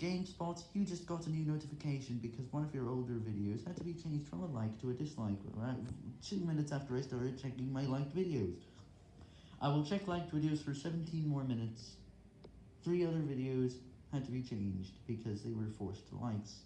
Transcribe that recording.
GameSpot, you just got a new notification because one of your older videos had to be changed from a like to a dislike, right? two minutes after I started checking my liked videos. I will check liked videos for 17 more minutes. Three other videos had to be changed because they were forced to likes.